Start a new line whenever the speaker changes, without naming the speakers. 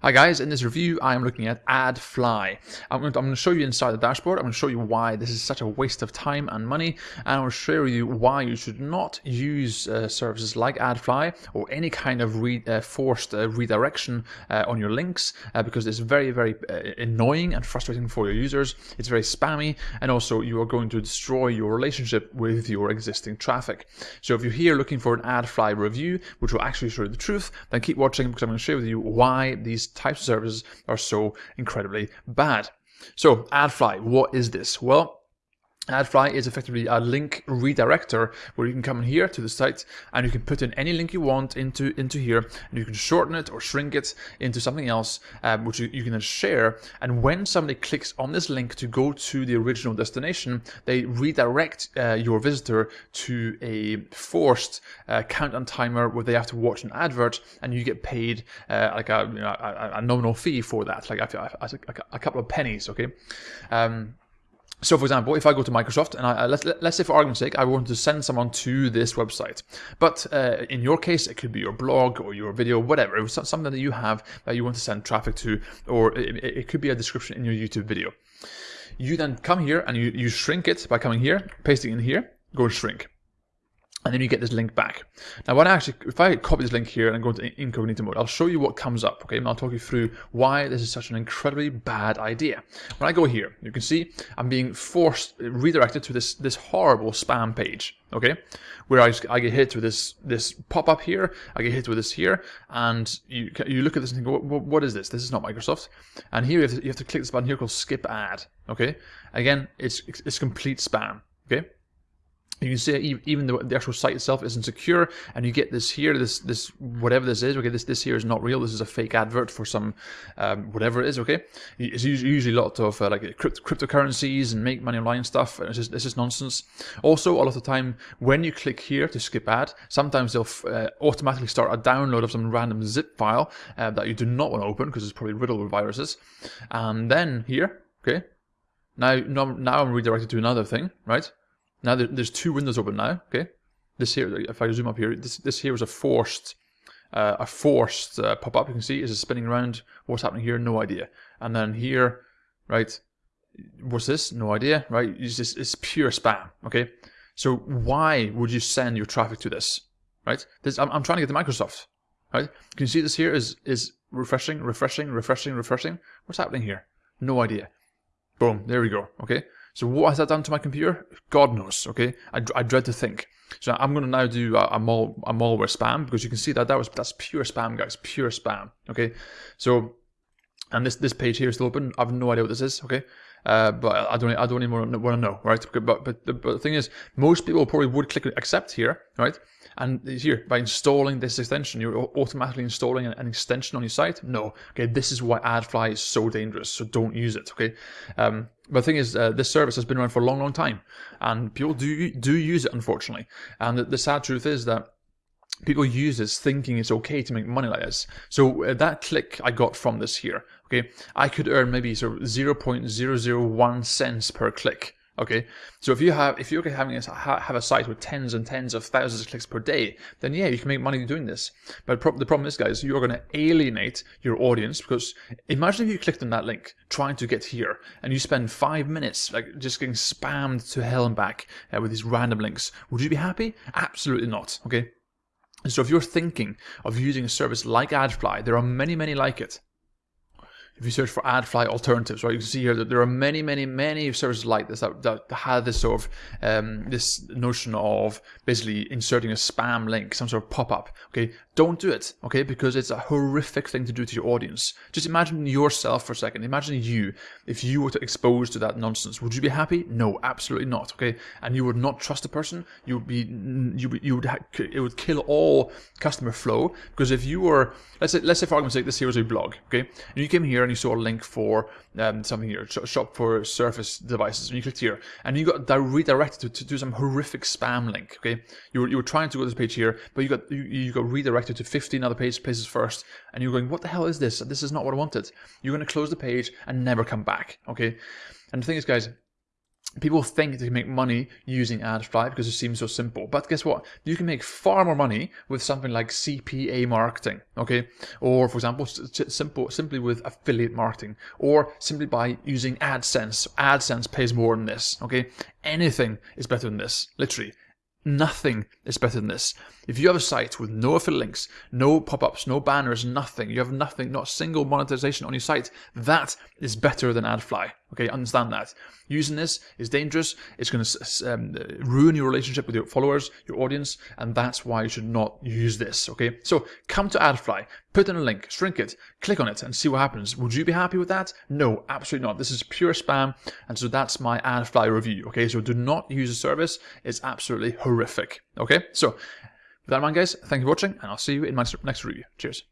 Hi guys, in this review I am looking at AdFly. I'm going, to, I'm going to show you inside the dashboard, I'm going to show you why this is such a waste of time and money, and to show you why you should not use uh, services like AdFly or any kind of re, uh, forced uh, redirection uh, on your links uh, because it's very, very uh, annoying and frustrating for your users. It's very spammy and also you are going to destroy your relationship with your existing traffic. So if you're here looking for an AdFly review, which will actually show you the truth, then keep watching because I'm going to share with you why these types of services are so incredibly bad. So AdFly, what is this? Well, AdFly is effectively a link redirector where you can come in here to the site and you can put in any link you want into, into here and you can shorten it or shrink it into something else um, which you, you, can then share. And when somebody clicks on this link to go to the original destination they redirect uh, your visitor to a forced uh, countdown timer where they have to watch an advert and you get paid uh, like a, you know, a, a, nominal fee for that like a, a couple of pennies okay? Um, so for example, if I go to Microsoft and I, let's, let's say for argument's sake, I want to send someone to this website. But uh, in your case, it could be your blog or your video, whatever. It was something that you have that you want to send traffic to, or it, it could be a description in your YouTube video. You then come here and you, you shrink it by coming here, pasting in here, go shrink and then you get this link back. Now, when I actually, if I copy this link here and go into incognito mode, I'll show you what comes up, okay? And I'll talk you through why this is such an incredibly bad idea. When I go here, you can see I'm being forced, redirected to this, this horrible spam page, okay? Where I, I get hit with this, this pop-up here, I get hit with this here, and you, you look at this and think, what, what is this? This is not Microsoft. And here you have, to, you have to click this button here called skip ad, okay? Again, it's, it's complete spam, okay? You can see even the, the actual site itself isn't secure and you get this here this this whatever this is okay this this here is not real this is a fake advert for some um, whatever it is okay? It's usually a lot of uh, like crypt cryptocurrencies and make money online stuff and it's just, it's just nonsense. Also a lot of the time when you click here to skip ad sometimes they'll uh, automatically start a download of some random zip file uh, that you do not want to open because it's probably riddled with viruses. And then here okay now now I'm redirected to another thing right now there's two windows open now, okay? This here, if I zoom up here, this, this here is a forced uh, a forced uh, pop-up. You can see is it spinning around. What's happening here? No idea. And then here, right? What's this? No idea, right? It's just it's pure spam. Okay. So why would you send your traffic to this, right? This I'm, I'm trying to get to Microsoft, right? Can you see this here is is refreshing, refreshing, refreshing, refreshing. What's happening here? No idea. Boom. There we go. Okay. So what has that done to my computer? God knows, okay? I, I dread to think. So I'm going to now do a, a, mal, a malware spam because you can see that that was that's pure spam, guys, pure spam, okay? So, and this this page here is still open. I have no idea what this is, okay? Uh, but I don't I don't even want to know, right? But, but, but, the, thing is, most people probably would click accept here, right? And here, by installing this extension, you're automatically installing an, an, extension on your site. No, okay, this is why AdFly is so dangerous. So don't use it, okay? Um, but the thing is, uh, this service has been around for a long, long time, and people do do use it, unfortunately. And the, the sad truth is that people use this thinking it's okay to make money like this. So uh, that click I got from this here, okay, I could earn maybe sort of 0.001 cents per click. Okay, so if you have if you're having a, have a site with tens and tens of thousands of clicks per day, then yeah, you can make money doing this. But pro the problem is, guys, you're going to alienate your audience because imagine if you clicked on that link trying to get here, and you spend five minutes like just getting spammed to hell and back uh, with these random links. Would you be happy? Absolutely not. Okay. And so if you're thinking of using a service like AdFly, there are many, many like it if you search for AdFly alternatives, right, you can see here that there are many, many, many services like this that, that have this sort of um, this notion of basically inserting a spam link, some sort of pop-up. Okay, don't do it. Okay, because it's a horrific thing to do to your audience. Just imagine yourself for a second. Imagine you if you were to expose to that nonsense. Would you be happy? No, absolutely not. Okay, and you would not trust the person. You would be you you would it would kill all customer flow because if you were let's say let's say for argument's sake this here is a blog. Okay, and you came here and you saw a link for um, something here, shop for Surface devices, and you clicked here, and you got redirected to, to do some horrific spam link. Okay, you were, you were trying to go to this page here, but you got you, you got redirected to 15 other page, places first, and you're going, what the hell is this? This is not what I wanted. You're going to close the page and never come back. Okay, and the thing is, guys, people think they can make money using AdFly because it seems so simple. But guess what? You can make far more money with something like CPA marketing, okay? Or for example, simple, simply with affiliate marketing, or simply by using AdSense. AdSense pays more than this, okay? Anything is better than this, literally. Nothing is better than this. If you have a site with no affiliate links, no pop-ups, no banners, nothing, you have nothing, not single monetization on your site, that is better than AdFly. Okay, understand that. Using this is dangerous. It's going to um, ruin your relationship with your followers, your audience, and that's why you should not use this. Okay, so come to AdFly, put in a link, shrink it, click on it, and see what happens. Would you be happy with that? No, absolutely not. This is pure spam, and so that's my AdFly review. Okay, so do not use the service. It's absolutely horrific. Okay, so with that in mind, guys, thank you for watching, and I'll see you in my next review. Cheers.